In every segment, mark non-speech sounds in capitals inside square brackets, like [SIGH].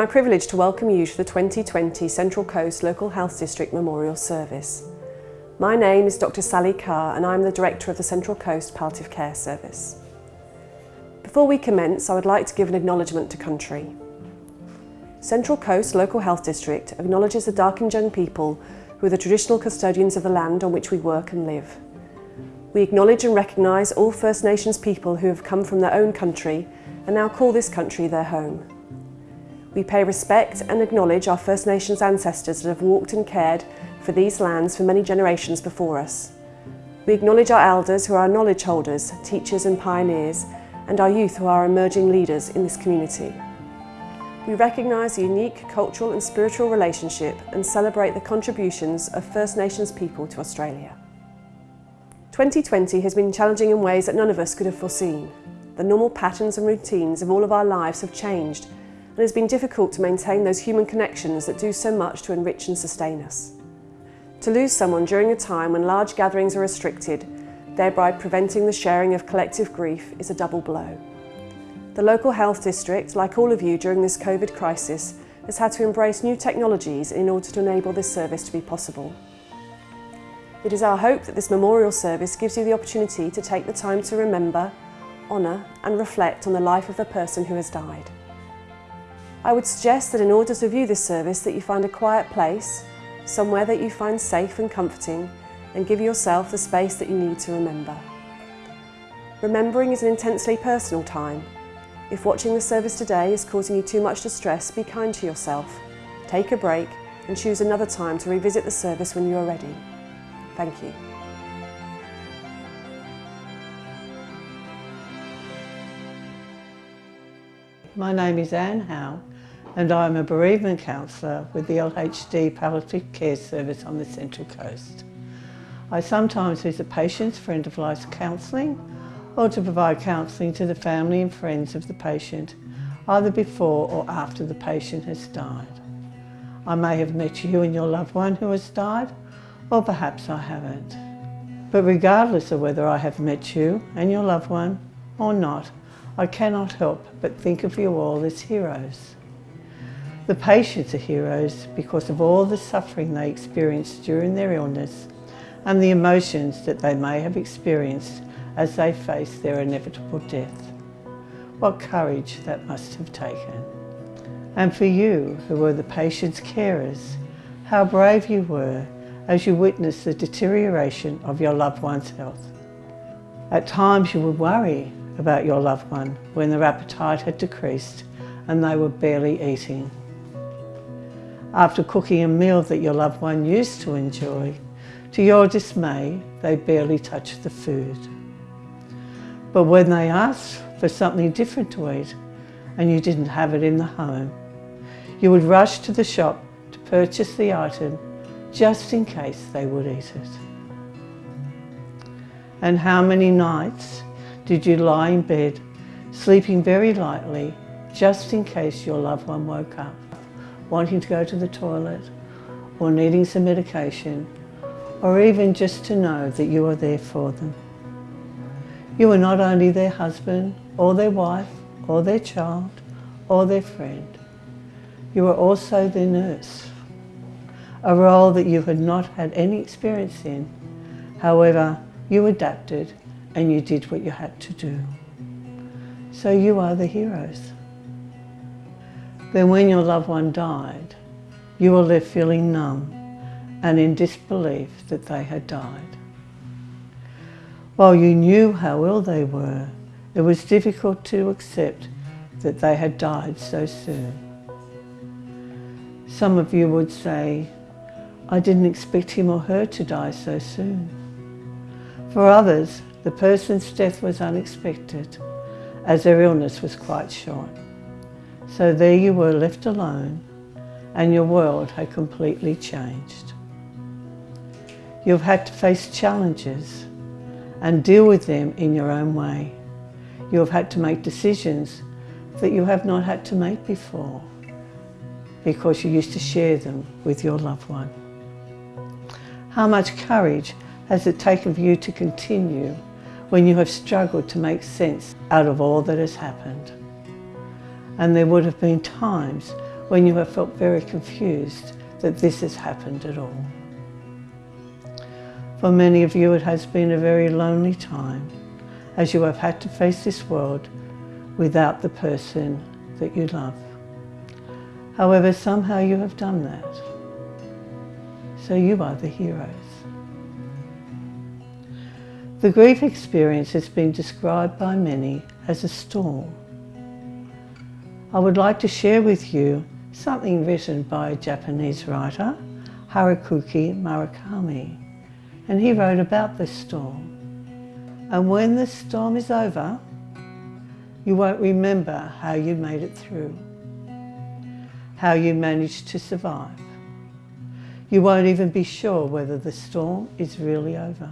my privilege to welcome you to the 2020 Central Coast Local Health District Memorial Service. My name is Dr Sally Carr and I'm the Director of the Central Coast Palliative Care Service. Before we commence, I would like to give an acknowledgement to country. Central Coast Local Health District acknowledges the Darkinjung people who are the traditional custodians of the land on which we work and live. We acknowledge and recognise all First Nations people who have come from their own country and now call this country their home. We pay respect and acknowledge our First Nations ancestors that have walked and cared for these lands for many generations before us. We acknowledge our elders who are our knowledge holders, teachers and pioneers, and our youth who are emerging leaders in this community. We recognise the unique cultural and spiritual relationship and celebrate the contributions of First Nations people to Australia. 2020 has been challenging in ways that none of us could have foreseen. The normal patterns and routines of all of our lives have changed and it has been difficult to maintain those human connections that do so much to enrich and sustain us. To lose someone during a time when large gatherings are restricted, thereby preventing the sharing of collective grief, is a double blow. The local health district, like all of you during this COVID crisis, has had to embrace new technologies in order to enable this service to be possible. It is our hope that this memorial service gives you the opportunity to take the time to remember, honour and reflect on the life of the person who has died. I would suggest that in order to view this service that you find a quiet place, somewhere that you find safe and comforting and give yourself the space that you need to remember. Remembering is an intensely personal time. If watching the service today is causing you too much distress, be kind to yourself. Take a break and choose another time to revisit the service when you are ready. Thank you. My name is Anne Howe and I'm a bereavement counsellor with the LHD Palliative Care Service on the Central Coast. I sometimes visit patients for end-of-life counselling or to provide counselling to the family and friends of the patient, either before or after the patient has died. I may have met you and your loved one who has died, or perhaps I haven't. But regardless of whether I have met you and your loved one or not, I cannot help but think of you all as heroes. The patients are heroes because of all the suffering they experienced during their illness and the emotions that they may have experienced as they face their inevitable death. What courage that must have taken. And for you, who were the patient's carers, how brave you were as you witnessed the deterioration of your loved one's health. At times you would worry about your loved one when their appetite had decreased and they were barely eating. After cooking a meal that your loved one used to enjoy, to your dismay, they barely touch the food. But when they asked for something different to eat and you didn't have it in the home, you would rush to the shop to purchase the item just in case they would eat it. And how many nights did you lie in bed, sleeping very lightly, just in case your loved one woke up, wanting to go to the toilet, or needing some medication, or even just to know that you are there for them. You are not only their husband, or their wife, or their child, or their friend. You are also their nurse, a role that you had not had any experience in. However, you adapted and you did what you had to do. So you are the heroes. Then when your loved one died, you were left feeling numb and in disbelief that they had died. While you knew how ill they were, it was difficult to accept that they had died so soon. Some of you would say, I didn't expect him or her to die so soon. For others, the person's death was unexpected, as their illness was quite short. So there you were left alone, and your world had completely changed. You've had to face challenges and deal with them in your own way. You have had to make decisions that you have not had to make before because you used to share them with your loved one. How much courage has it taken for you to continue when you have struggled to make sense out of all that has happened? And there would have been times when you have felt very confused that this has happened at all. For many of you it has been a very lonely time as you have had to face this world without the person that you love. However, somehow you have done that. So you are the heroes. The grief experience has been described by many as a storm. I would like to share with you something written by a Japanese writer, Haruki Murakami, and he wrote about the storm. And when the storm is over, you won't remember how you made it through, how you managed to survive. You won't even be sure whether the storm is really over.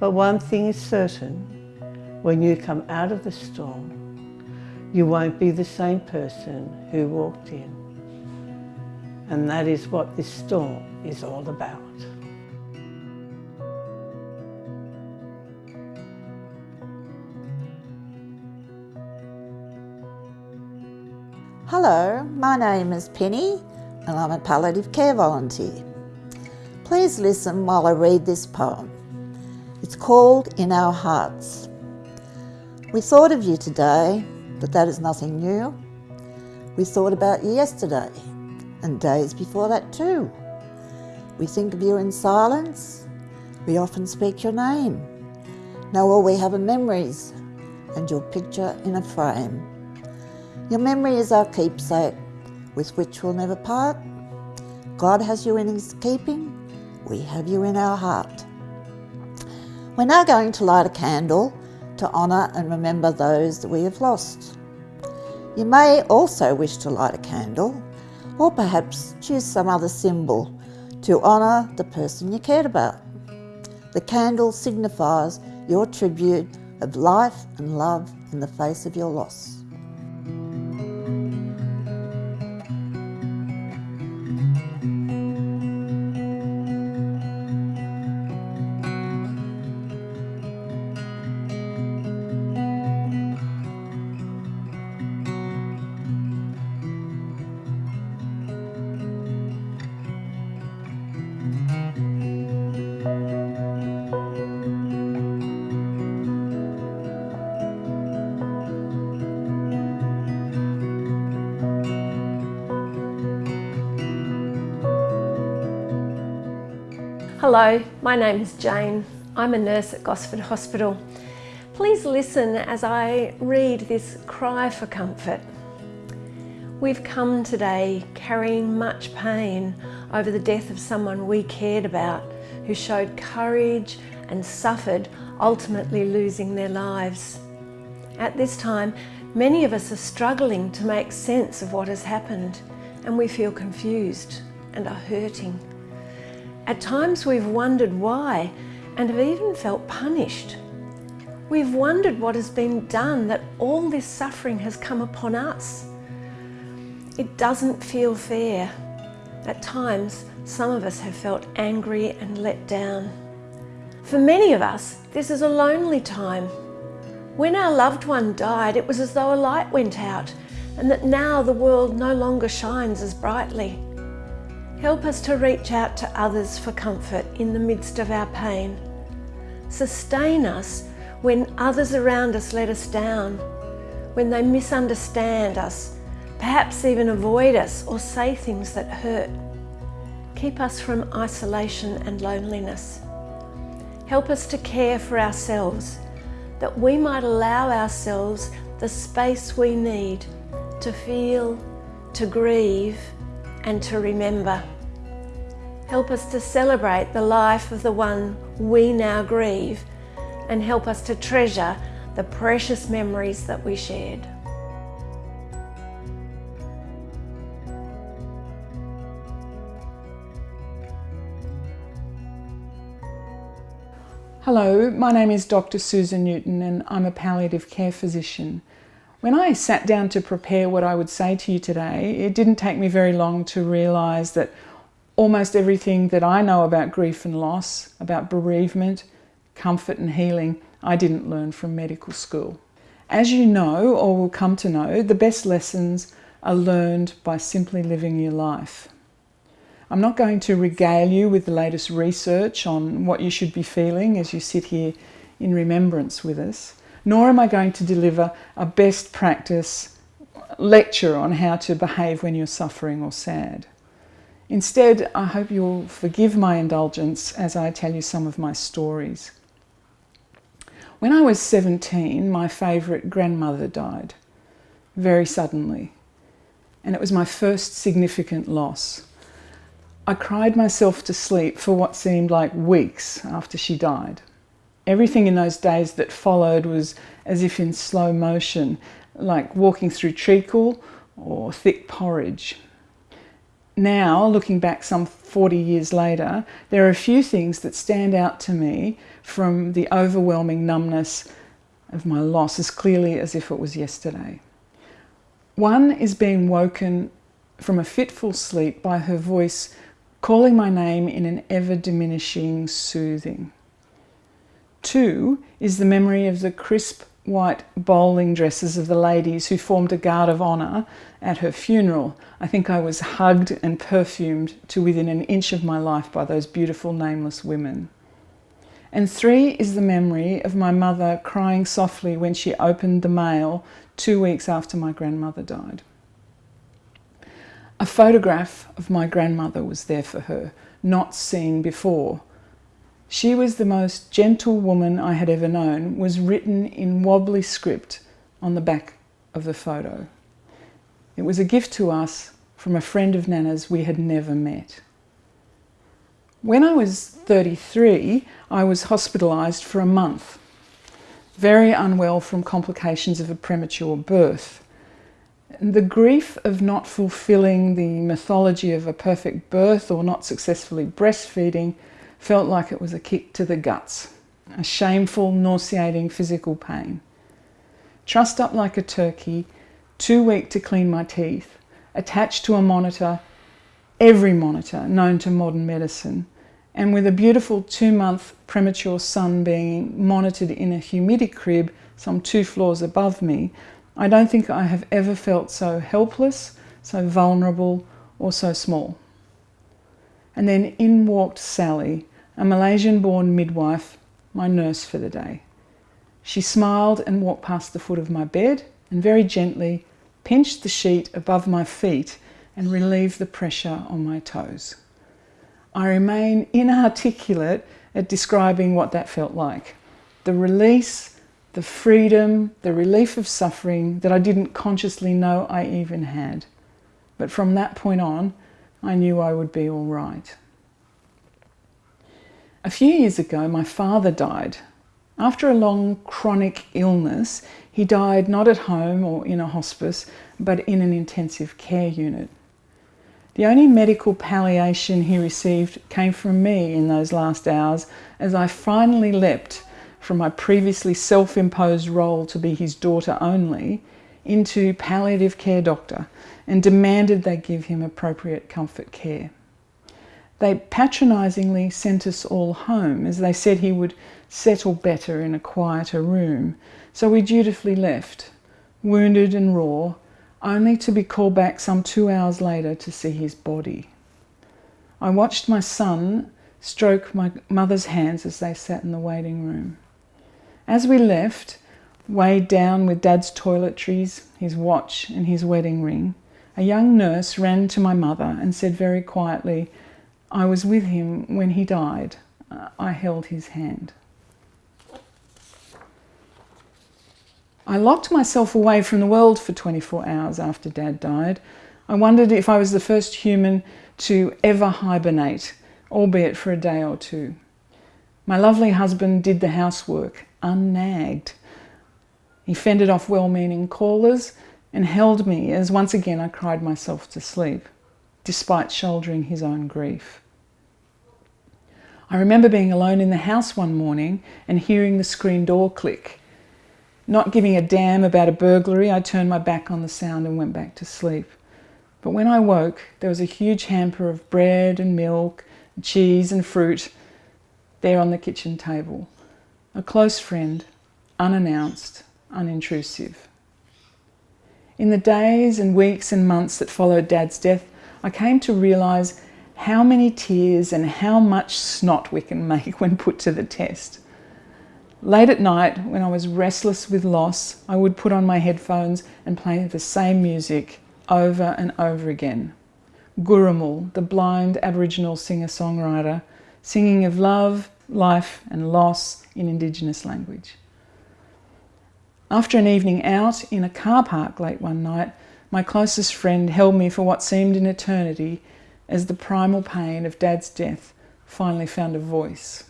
But one thing is certain, when you come out of the storm, you won't be the same person who walked in. And that is what this storm is all about. Hello, my name is Penny and I'm a palliative care volunteer. Please listen while I read this poem. It's called In Our Hearts. We thought of you today, but that is nothing new. We thought about yesterday and days before that too. We think of you in silence. We often speak your name. Now all we have are memories and your picture in a frame. Your memory is our keepsake, with which we'll never part. God has you in his keeping, we have you in our heart. We're now going to light a candle to honour and remember those that we have lost. You may also wish to light a candle, or perhaps choose some other symbol to honour the person you cared about. The candle signifies your tribute of life and love in the face of your loss. Hello, my name is Jane. I'm a nurse at Gosford Hospital. Please listen as I read this cry for comfort. We've come today carrying much pain over the death of someone we cared about who showed courage and suffered, ultimately losing their lives. At this time, many of us are struggling to make sense of what has happened and we feel confused and are hurting. At times we've wondered why and have even felt punished. We've wondered what has been done that all this suffering has come upon us. It doesn't feel fair. At times, some of us have felt angry and let down. For many of us, this is a lonely time. When our loved one died, it was as though a light went out and that now the world no longer shines as brightly. Help us to reach out to others for comfort in the midst of our pain. Sustain us when others around us let us down, when they misunderstand us, perhaps even avoid us or say things that hurt. Keep us from isolation and loneliness. Help us to care for ourselves, that we might allow ourselves the space we need to feel, to grieve, and to remember. Help us to celebrate the life of the one we now grieve and help us to treasure the precious memories that we shared. Hello, my name is Dr. Susan Newton and I'm a palliative care physician. When I sat down to prepare what I would say to you today, it didn't take me very long to realise that almost everything that I know about grief and loss, about bereavement, comfort and healing, I didn't learn from medical school. As you know, or will come to know, the best lessons are learned by simply living your life. I'm not going to regale you with the latest research on what you should be feeling as you sit here in remembrance with us, nor am I going to deliver a best practice lecture on how to behave when you're suffering or sad. Instead, I hope you'll forgive my indulgence as I tell you some of my stories. When I was 17, my favourite grandmother died, very suddenly, and it was my first significant loss. I cried myself to sleep for what seemed like weeks after she died. Everything in those days that followed was as if in slow motion, like walking through treacle or thick porridge. Now, looking back some 40 years later, there are a few things that stand out to me from the overwhelming numbness of my loss as clearly as if it was yesterday. One is being woken from a fitful sleep by her voice calling my name in an ever diminishing soothing. Two is the memory of the crisp white bowling dresses of the ladies who formed a guard of honour at her funeral. I think I was hugged and perfumed to within an inch of my life by those beautiful nameless women. And three is the memory of my mother crying softly when she opened the mail two weeks after my grandmother died. A photograph of my grandmother was there for her, not seen before. She was the most gentle woman I had ever known, was written in wobbly script on the back of the photo. It was a gift to us from a friend of Nana's we had never met. When I was 33, I was hospitalised for a month, very unwell from complications of a premature birth. The grief of not fulfilling the mythology of a perfect birth or not successfully breastfeeding felt like it was a kick to the guts, a shameful, nauseating physical pain. Trussed up like a turkey, too weak to clean my teeth, attached to a monitor, every monitor known to modern medicine, and with a beautiful two month premature son being monitored in a humidicrib some two floors above me, I don't think I have ever felt so helpless, so vulnerable, or so small. And then in walked Sally, a Malaysian born midwife, my nurse for the day. She smiled and walked past the foot of my bed and very gently pinched the sheet above my feet and relieved the pressure on my toes. I remain inarticulate at describing what that felt like. The release the freedom, the relief of suffering that I didn't consciously know I even had. But from that point on, I knew I would be all right. A few years ago, my father died. After a long chronic illness, he died not at home or in a hospice, but in an intensive care unit. The only medical palliation he received came from me in those last hours as I finally leapt from my previously self imposed role to be his daughter only into palliative care doctor and demanded they give him appropriate comfort care. They patronisingly sent us all home as they said he would settle better in a quieter room, so we dutifully left, wounded and raw, only to be called back some two hours later to see his body. I watched my son stroke my mother's hands as they sat in the waiting room. As we left, weighed down with Dad's toiletries, his watch, and his wedding ring, a young nurse ran to my mother and said very quietly, I was with him when he died. Uh, I held his hand. I locked myself away from the world for 24 hours after Dad died. I wondered if I was the first human to ever hibernate, albeit for a day or two. My lovely husband did the housework, unnagged. He fended off well meaning callers and held me as once again I cried myself to sleep, despite shouldering his own grief. I remember being alone in the house one morning and hearing the screen door click. Not giving a damn about a burglary, I turned my back on the sound and went back to sleep. But when I woke, there was a huge hamper of bread and milk, cheese and fruit there on the kitchen table. A close friend, unannounced, unintrusive. In the days and weeks and months that followed Dad's death, I came to realise how many tears and how much snot we can make [LAUGHS] when put to the test. Late at night, when I was restless with loss, I would put on my headphones and play the same music over and over again. Gurrumul, the blind Aboriginal singer-songwriter, singing of love, life and loss in Indigenous language. After an evening out in a car park late one night, my closest friend held me for what seemed an eternity as the primal pain of Dad's death finally found a voice.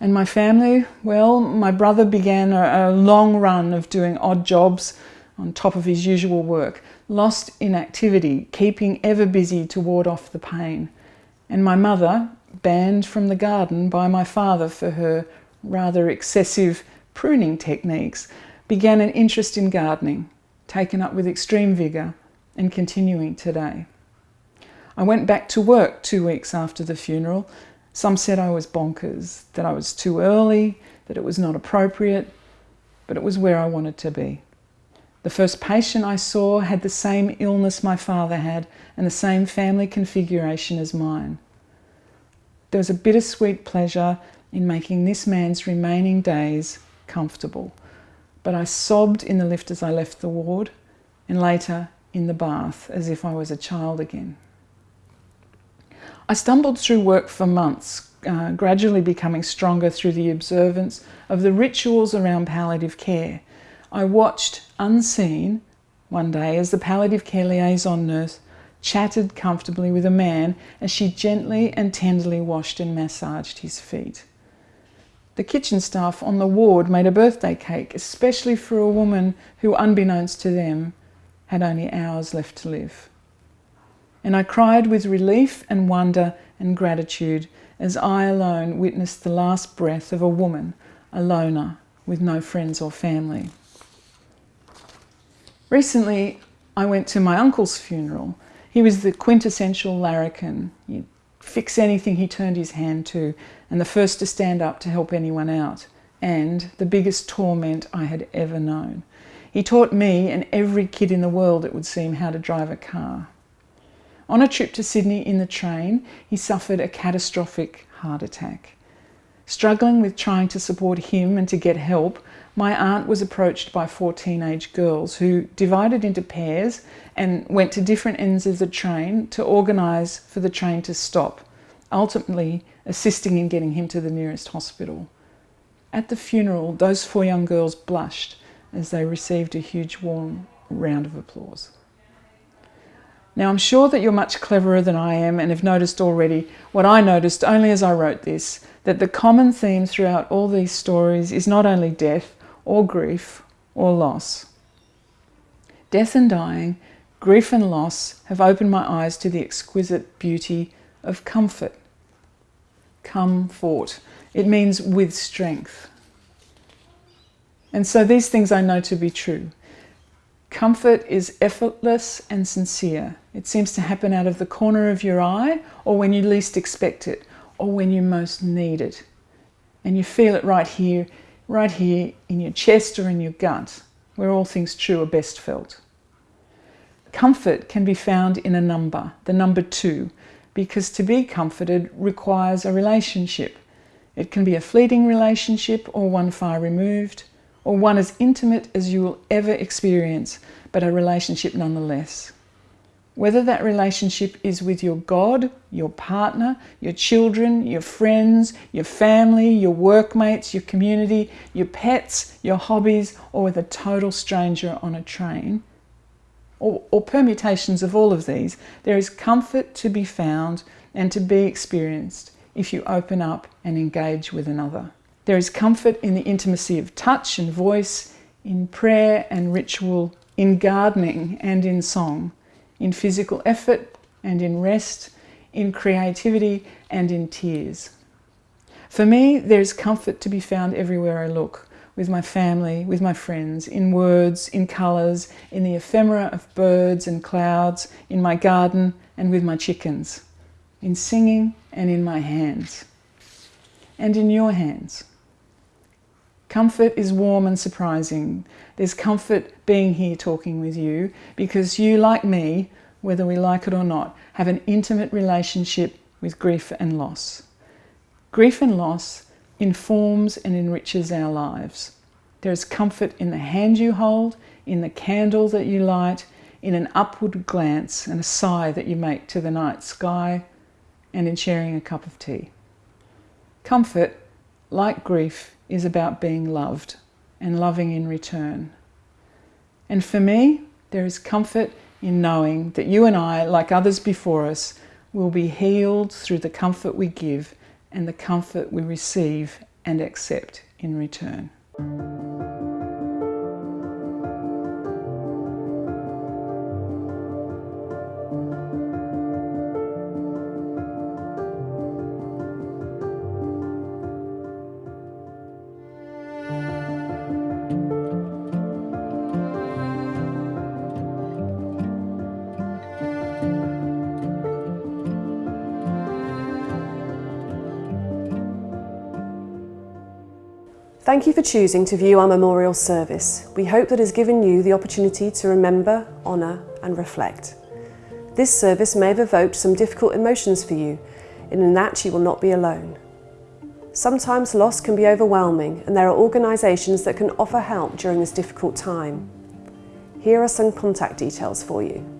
And my family, well, my brother began a, a, long run of doing odd jobs on top of his usual work, lost in activity, keeping ever busy to ward off the pain. And my mother, banned from the garden by my father for her rather excessive pruning techniques, began an interest in gardening, taken up with extreme vigour and continuing today. I went back to work two weeks after the funeral some said I was bonkers, that I was too early, that it was not appropriate, but it was where I wanted to be. The first patient I saw had the same illness my father had and the same family configuration as mine. There was a bittersweet pleasure in making this man's remaining days comfortable, but I sobbed in the lift as I left the ward and later in the bath as if I was a child again. I stumbled through work for months, uh, gradually becoming stronger through the observance of the rituals around palliative care. I watched, unseen, one day as the palliative care liaison nurse chatted comfortably with a man as she gently and tenderly washed and massaged his feet. The kitchen staff on the ward made a birthday cake, especially for a woman who, unbeknownst to them, had only hours left to live and I cried with relief and wonder and gratitude as I alone witnessed the last breath of a woman, a loner, with no friends or family. Recently, I went to my uncle's funeral. He was the quintessential larrikin. He'd fix anything he turned his hand to, and the first to stand up to help anyone out, and the biggest torment I had ever known. He taught me and every kid in the world, it would seem, how to drive a car. On a trip to Sydney in the train, he suffered a catastrophic heart attack. Struggling with trying to support him and to get help, my aunt was approached by four teenage girls who divided into pairs and went to different ends of the train to organise for the train to stop, ultimately assisting in getting him to the nearest hospital. At the funeral, those four young girls blushed as they received a huge warm round of applause. Now, I'm sure that you're much cleverer than I am and have noticed already what I noticed only as I wrote this, that the common theme throughout all these stories is not only death or grief or loss. Death and dying, grief and loss have opened my eyes to the exquisite beauty of comfort. Comfort. It means with strength. And so these things I know to be true. Comfort is effortless and sincere. It seems to happen out of the corner of your eye or when you least expect it or when you most need it. And you feel it right here, right here in your chest or in your gut, where all things true are best felt. Comfort can be found in a number, the number two, because to be comforted requires a relationship. It can be a fleeting relationship or one far removed, or one as intimate as you will ever experience, but a relationship nonetheless. Whether that relationship is with your God, your partner, your children, your friends, your family, your workmates, your community, your pets, your hobbies, or with a total stranger on a train, or, or, permutations of all of these, there is comfort to be found and to be experienced if you open up and engage with another. There is comfort in the intimacy of touch and voice, in prayer and ritual, in gardening and in song, in physical effort and in rest, in creativity and in tears. For me, there is comfort to be found everywhere I look, with my family, with my friends, in words, in colours, in the ephemera of birds and clouds, in my garden and with my chickens, in singing and in my hands, and in your hands. Comfort is warm and surprising. There's comfort being here talking with you because you, like me, whether we like it or not, have an intimate relationship with grief and loss. Grief and loss informs and enriches our lives. There is comfort in the hand you hold, in the candle that you light, in an upward glance and a sigh that you make to the night sky, and in sharing a cup of tea. Comfort, like grief, is about being loved and loving in return. And for me, there is comfort in knowing that you and I, like others before us, will be healed through the comfort we give and the comfort we receive and accept in return. Thank you for choosing to view our memorial service. We hope that it has given you the opportunity to remember, honour and reflect. This service may have evoked some difficult emotions for you, and in that you will not be alone. Sometimes loss can be overwhelming and there are organisations that can offer help during this difficult time. Here are some contact details for you.